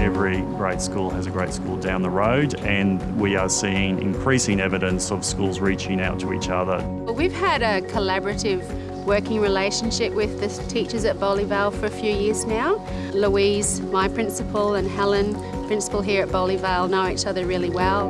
Every great school has a great school down the road and we are seeing increasing evidence of schools reaching out to each other. We've had a collaborative working relationship with the teachers at Bowley Vale for a few years now. Louise, my principal, and Helen, principal here at Bowley Vale, know each other really well.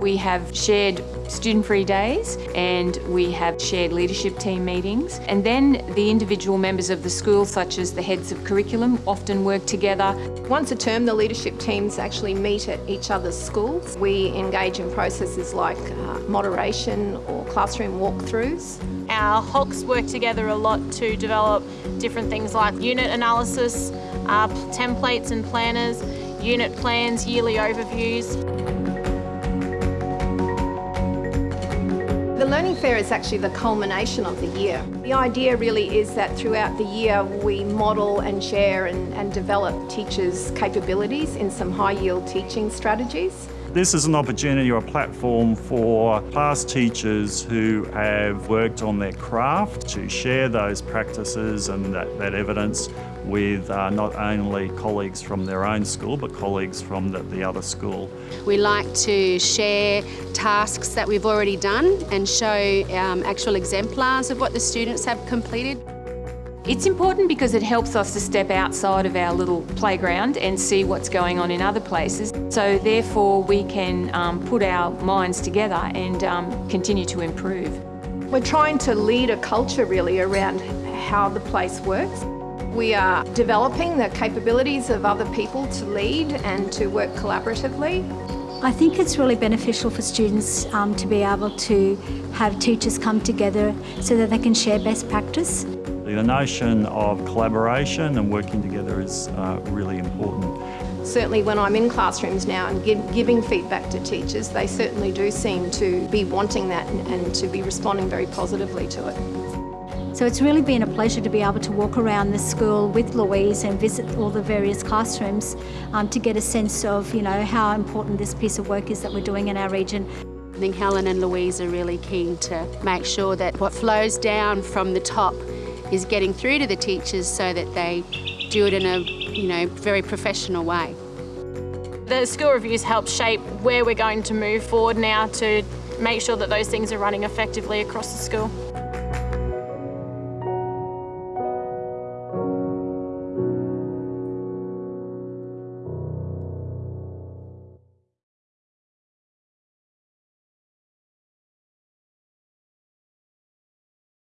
We have shared student-free days and we have shared leadership team meetings. And then the individual members of the school, such as the heads of curriculum, often work together. Once a term, the leadership teams actually meet at each other's schools. We engage in processes like uh, moderation or classroom walkthroughs. Our HOCs work together a lot to develop different things like unit analysis, uh, templates and planners, unit plans, yearly overviews. Learning Fair is actually the culmination of the year. The idea really is that throughout the year we model and share and, and develop teachers' capabilities in some high-yield teaching strategies. This is an opportunity or a platform for class teachers who have worked on their craft to share those practices and that, that evidence with uh, not only colleagues from their own school but colleagues from the, the other school. We like to share tasks that we've already done and show um, actual exemplars of what the students have completed. It's important because it helps us to step outside of our little playground and see what's going on in other places. So therefore we can um, put our minds together and um, continue to improve. We're trying to lead a culture really around how the place works. We are developing the capabilities of other people to lead and to work collaboratively. I think it's really beneficial for students um, to be able to have teachers come together so that they can share best practice. The notion of collaboration and working together is uh, really important. Certainly when I'm in classrooms now and give, giving feedback to teachers, they certainly do seem to be wanting that and, and to be responding very positively to it. So it's really been a pleasure to be able to walk around the school with Louise and visit all the various classrooms um, to get a sense of, you know, how important this piece of work is that we're doing in our region. I think Helen and Louise are really keen to make sure that what flows down from the top is getting through to the teachers so that they do it in a, you know, very professional way. The school reviews help shape where we're going to move forward now to make sure that those things are running effectively across the school.